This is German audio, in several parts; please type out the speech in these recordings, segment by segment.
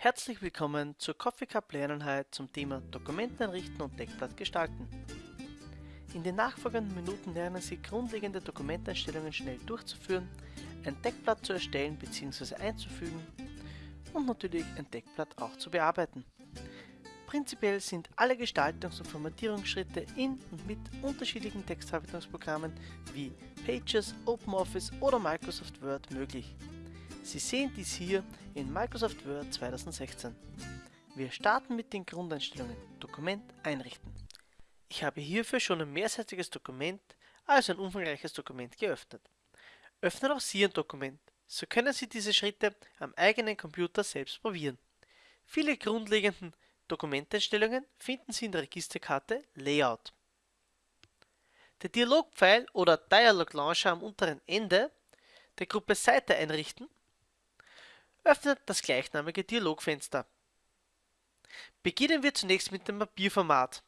Herzlich willkommen zur Coffee Cup Lerneinheit zum Thema Dokumente einrichten und Deckblatt gestalten. In den nachfolgenden Minuten lernen Sie grundlegende Dokumenteinstellungen schnell durchzuführen, ein Deckblatt zu erstellen bzw. einzufügen und natürlich ein Deckblatt auch zu bearbeiten. Prinzipiell sind alle Gestaltungs- und Formatierungsschritte in und mit unterschiedlichen Textverarbeitungsprogrammen wie Pages, OpenOffice oder Microsoft Word möglich. Sie sehen dies hier in Microsoft Word 2016. Wir starten mit den Grundeinstellungen Dokument einrichten. Ich habe hierfür schon ein mehrseitiges Dokument, also ein umfangreiches Dokument geöffnet. Öffnen auch Sie ein Dokument, so können Sie diese Schritte am eigenen Computer selbst probieren. Viele grundlegenden Dokumenteinstellungen finden Sie in der Registerkarte Layout. Der Dialogpfeil oder Dialog Launcher am unteren Ende der Gruppe Seite einrichten öffnet das gleichnamige Dialogfenster. Beginnen wir zunächst mit dem Papierformat.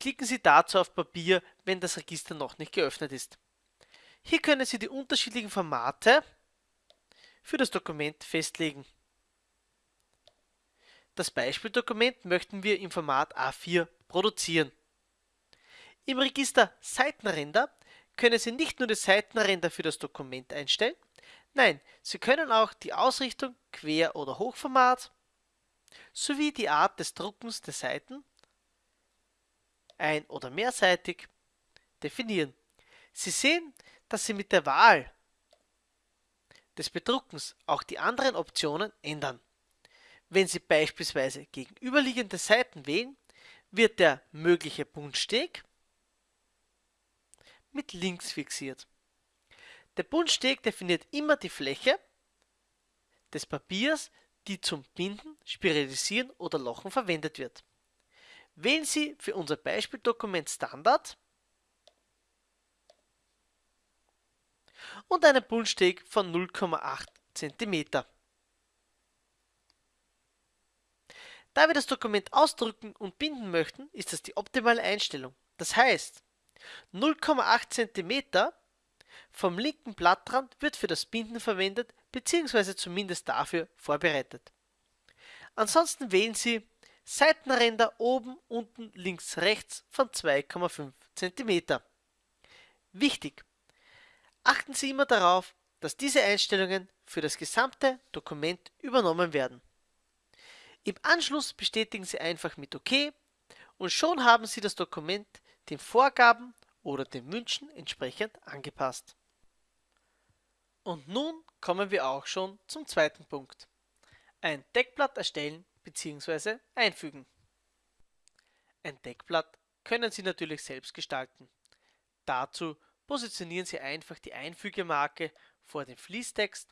Klicken Sie dazu auf Papier, wenn das Register noch nicht geöffnet ist. Hier können Sie die unterschiedlichen Formate für das Dokument festlegen. Das Beispieldokument möchten wir im Format A4 produzieren. Im Register Seitenränder können Sie nicht nur die Seitenränder für das Dokument einstellen, nein, Sie können auch die Ausrichtung Quer- oder Hochformat sowie die Art des Druckens der Seiten ein- oder mehrseitig definieren. Sie sehen, dass Sie mit der Wahl des Bedruckens auch die anderen Optionen ändern. Wenn Sie beispielsweise gegenüberliegende Seiten wählen, wird der mögliche Buntsteg mit links fixiert. Der Buntsteg definiert immer die Fläche des Papiers, die zum Binden, Spiralisieren oder Lochen verwendet wird. Wählen Sie für unser Beispieldokument Standard und einen Buntsteg von 0,8 cm. Da wir das Dokument ausdrücken und binden möchten, ist das die optimale Einstellung. Das heißt, 0,8 cm vom linken Blattrand wird für das Binden verwendet bzw. zumindest dafür vorbereitet. Ansonsten wählen Sie Seitenränder oben, unten, links, rechts von 2,5 cm. Wichtig! Achten Sie immer darauf, dass diese Einstellungen für das gesamte Dokument übernommen werden. Im Anschluss bestätigen Sie einfach mit OK und schon haben Sie das Dokument den Vorgaben oder den Wünschen entsprechend angepasst. Und nun kommen wir auch schon zum zweiten Punkt. Ein Deckblatt erstellen bzw. einfügen. Ein Deckblatt können Sie natürlich selbst gestalten. Dazu positionieren Sie einfach die Einfügemarke vor dem Fließtext,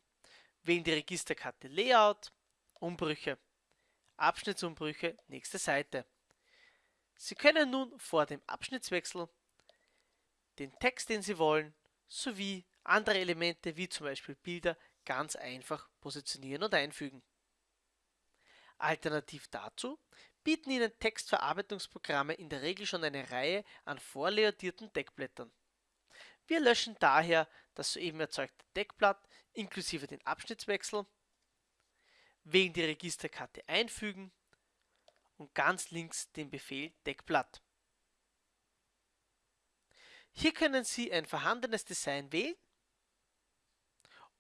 wählen die Registerkarte Layout, Umbrüche, Abschnittsumbrüche, nächste Seite. Sie können nun vor dem Abschnittswechsel den Text, den Sie wollen, sowie andere Elemente wie zum Beispiel Bilder ganz einfach positionieren und einfügen. Alternativ dazu bieten Ihnen Textverarbeitungsprogramme in der Regel schon eine Reihe an vorleodierten Deckblättern. Wir löschen daher das soeben erzeugte Deckblatt inklusive den Abschnittswechsel, wählen die Registerkarte Einfügen und ganz links den Befehl Deckblatt. Hier können Sie ein vorhandenes Design wählen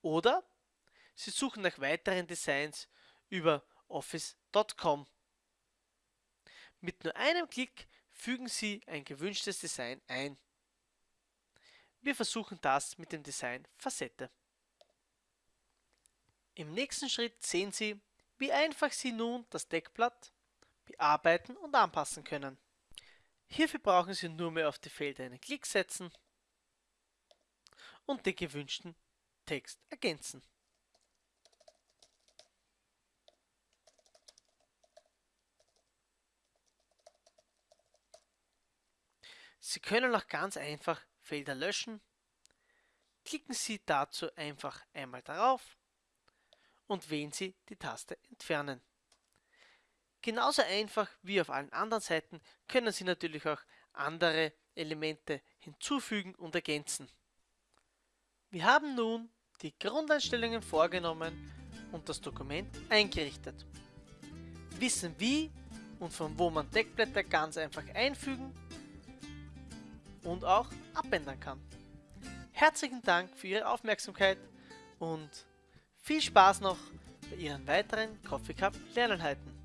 oder Sie suchen nach weiteren Designs über office.com. Mit nur einem Klick fügen Sie ein gewünschtes Design ein. Wir versuchen das mit dem Design Facette. Im nächsten Schritt sehen Sie, wie einfach Sie nun das Deckblatt bearbeiten und anpassen können. Hierfür brauchen Sie nur mehr auf die Felder einen Klick setzen und den gewünschten Text ergänzen. Sie können auch ganz einfach Felder löschen. Klicken Sie dazu einfach einmal darauf und wählen Sie die Taste Entfernen. Genauso einfach wie auf allen anderen Seiten können Sie natürlich auch andere Elemente hinzufügen und ergänzen. Wir haben nun die Grundeinstellungen vorgenommen und das Dokument eingerichtet. Wissen wie und von wo man Deckblätter ganz einfach einfügen und auch abändern kann. Herzlichen Dank für Ihre Aufmerksamkeit und viel Spaß noch bei Ihren weiteren Coffee Cup Lerneinheiten.